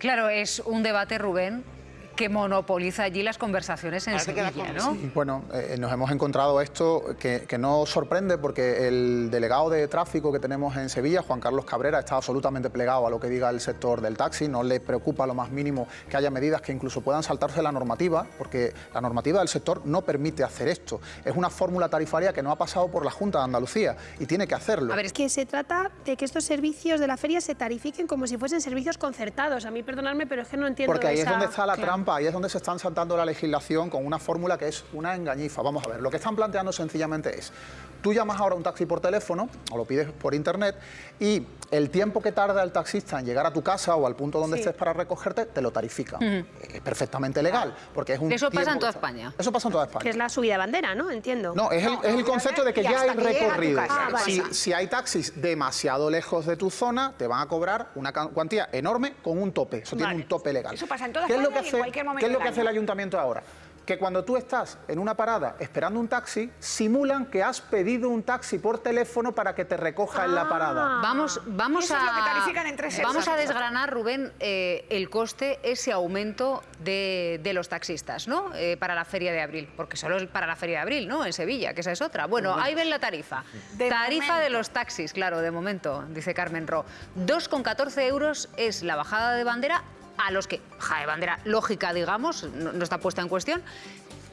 Claro, es un debate, Rubén, que monopoliza allí las conversaciones en Sevilla, con- ¿no? sí. Bueno, eh, nos hemos encontrado esto que, que no sorprende porque el delegado de tráfico que tenemos en Sevilla, Juan Carlos Cabrera, está absolutamente plegado a lo que diga el sector del taxi, no le preocupa lo más mínimo que haya medidas que incluso puedan saltarse la normativa, porque la normativa del sector no permite hacer esto. Es una fórmula tarifaria que no ha pasado por la Junta de Andalucía y tiene que hacerlo. A ver, Es que se trata de que estos servicios de la feria se tarifiquen como si fuesen servicios concertados. A mí, perdonadme, pero es que no entiendo Porque ahí es donde está la Claro. trampa, ahí es donde se están saltando la legislación con una fórmula que es una engañifa. Vamos a ver, lo que están planteando sencillamente es, tú llamas ahora un taxi por teléfono o lo pides por internet y el tiempo que tarda el taxista en llegar a tu casa o al punto donde Sí. estés para recogerte, te lo tarifica. Es perfectamente legal, porque es un Eso pasa en toda España. Eso pasa en toda España. Que es la subida de bandera, ¿no? Entiendo. No, es el, es el concepto de que ya hay que recorrido. Ah, vale. si, si hay taxis demasiado lejos de tu zona, te van a cobrar una cuantía enorme con un tope. Eso tiene Vale. un tope legal. Eso pasa en toda ¿Qué es lo España que hace, cualquier momento ¿Qué es lo que hace el ayuntamiento ahora? Que cuando tú estás en una parada esperando un taxi, simulan que has pedido un taxi por teléfono para que te recoja en la parada. Vamos, vamos Eso a, es lo que tarifican en tres vamos a desgranar, Rubén, eh, el coste, ese aumento de, de los taxistas, ¿no? Eh, para la feria de abril, porque solo es para la feria de abril, ¿no? En Sevilla, que esa es otra. Bueno, ahí ven la tarifa. De tarifa de los taxis, claro, de momento, dice Carmen Ro. 2,14 euros es la bajada de bandera a los que, bajada de bandera lógica, digamos, no, no está puesta en cuestión,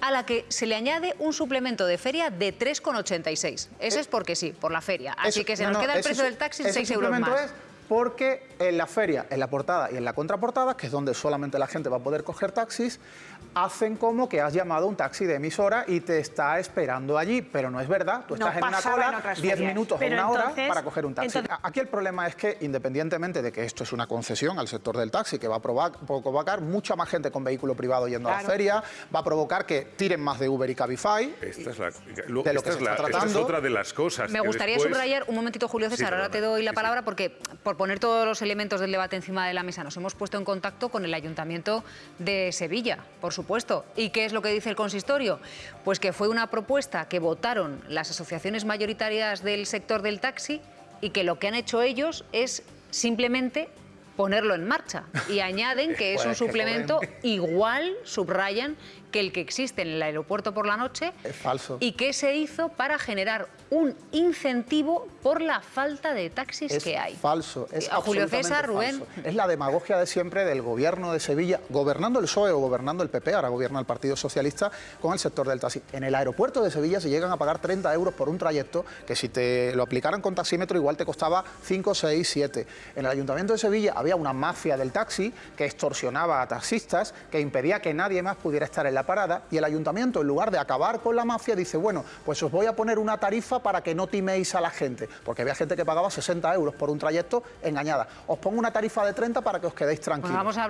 a la que se le añade un suplemento de feria de 3,86. Ese es porque sí, por la feria. Así Eso- que se no, nos no, queda el precio del taxi ese 6 euros más. es porque en la feria, en la portada y en la contraportada, que es donde solamente la gente va a poder coger taxis, hacen como que has llamado a un taxi de emisora y te está esperando allí, pero no es verdad. Tú No estás en una cola otras 10 ferias. minutos o una hora para coger un taxi. entonces- Aquí el problema es que, independientemente de que esto es una concesión al sector del taxi, que va a provocar, provocar mucha más gente con vehículo privado yendo a la feria, va a provocar que tiren más de Uber y Cabify. Esta es, la, de lo- esta que es se la- está esta es tratando. otra de las cosas. Me gustaría después- subrayar un momentito, Julio César, Sí, ahora te doy la Sí, palabra sí. porque poner todos los elementos del debate encima de la mesa nos hemos puesto en contacto con el Ayuntamiento de Sevilla, por supuesto. ¿Y qué es lo que dice el consistorio? Pues que fue una propuesta que votaron las asociaciones mayoritarias del sector del taxi y que lo que han hecho ellos es simplemente ponerlo en marcha y añaden que es Pues un que suplemento igual, subrayan, que el que existe en el aeropuerto por la noche Es falso. y que se hizo para generar un incentivo por la falta de taxis Es que hay. falso, es A Julio César, Rubén. falso. Es la demagogia de siempre del gobierno de Sevilla, gobernando el PSOE o gobernando el PP, ahora gobierna el Partido Socialista, con el sector del taxi. En el aeropuerto de Sevilla se llegan a pagar 30 euros por un trayecto que si te lo aplicaran con taxímetro igual te costaba 5, 6, 7. En el Ayuntamiento de Sevilla había una mafia del taxi que extorsionaba a taxistas, que impedía que nadie más pudiera estar en la parada y el Ayuntamiento, en lugar de acabar con la mafia, dice, bueno, pues os voy a poner una tarifa para que no timéis a la gente, porque había gente que pagaba 60 euros por un trayecto engañada. Os pongo una tarifa de 30 para que os quedéis tranquilos. Pues vamos a hablar